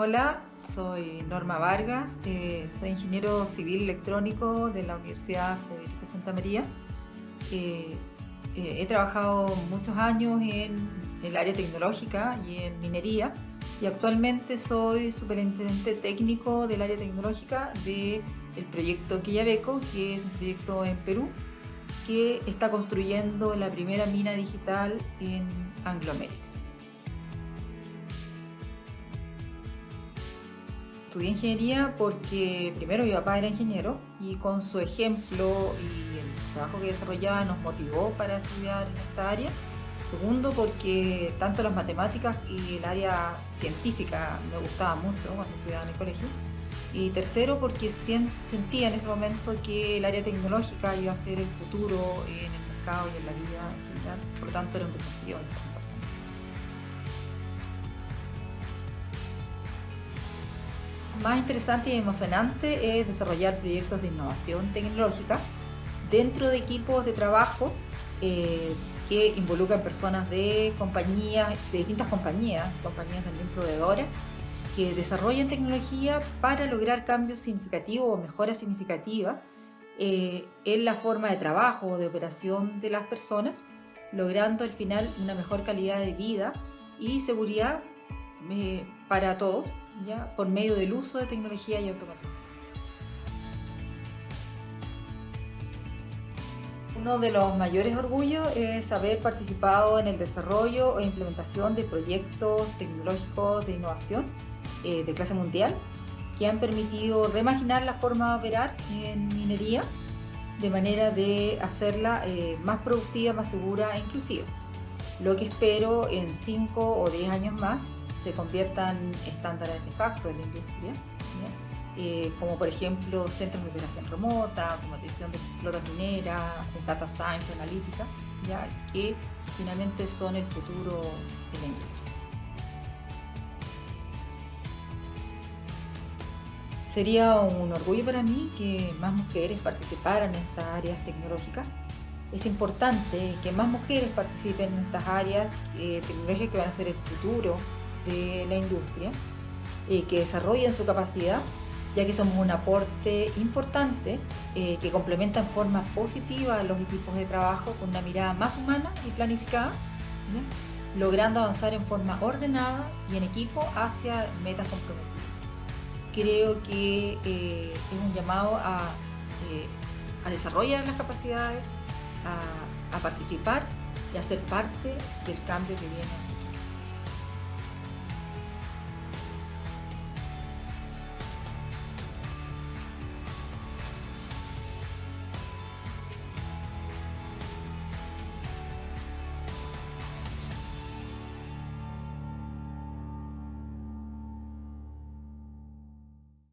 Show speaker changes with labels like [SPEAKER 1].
[SPEAKER 1] Hola, soy Norma Vargas, eh, soy ingeniero civil electrónico de la Universidad Federico Santa María. Eh, eh, he trabajado muchos años en el área tecnológica y en minería y actualmente soy superintendente técnico del área tecnológica del proyecto Quillabeco, que es un proyecto en Perú que está construyendo la primera mina digital en Angloamérica. Estudié ingeniería porque primero mi papá era ingeniero y con su ejemplo y el trabajo que desarrollaba nos motivó para estudiar en esta área. Segundo, porque tanto las matemáticas y el área científica me gustaban mucho cuando estudiaba en el colegio. Y tercero, porque sentía en ese momento que el área tecnológica iba a ser el futuro en el mercado y en la vida en general. Por lo tanto, era un desafío más interesante y emocionante es desarrollar proyectos de innovación tecnológica dentro de equipos de trabajo eh, que involucran personas de compañías, de distintas compañías, compañías también proveedoras, que desarrollan tecnología para lograr cambios significativos o mejoras significativas eh, en la forma de trabajo o de operación de las personas, logrando al final una mejor calidad de vida y seguridad eh, para todos, ¿ya? por medio del uso de tecnología y automatización. Uno de los mayores orgullos es haber participado en el desarrollo o implementación de proyectos tecnológicos de innovación eh, de clase mundial que han permitido reimaginar la forma de operar en minería de manera de hacerla eh, más productiva, más segura e inclusiva. Lo que espero en 5 o 10 años más se conviertan estándares de facto en la industria, eh, como por ejemplo centros de operación remota, automatización de flotas mineras, data science, analítica, ¿ya? que finalmente son el futuro de la industria. Sería un orgullo para mí que más mujeres participaran en estas áreas tecnológicas. Es importante que más mujeres participen en estas áreas eh, tecnológicas que van a ser el futuro de la industria, eh, que desarrollen su capacidad, ya que somos un aporte importante eh, que complementa en forma positiva a los equipos de trabajo con una mirada más humana y planificada, logrando avanzar en forma ordenada y en equipo hacia metas comprometidas. Creo que eh, es un llamado a, desarrollar las capacidades, a, a participar y a ser parte del cambio que viene